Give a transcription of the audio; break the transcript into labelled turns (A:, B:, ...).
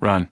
A: Run.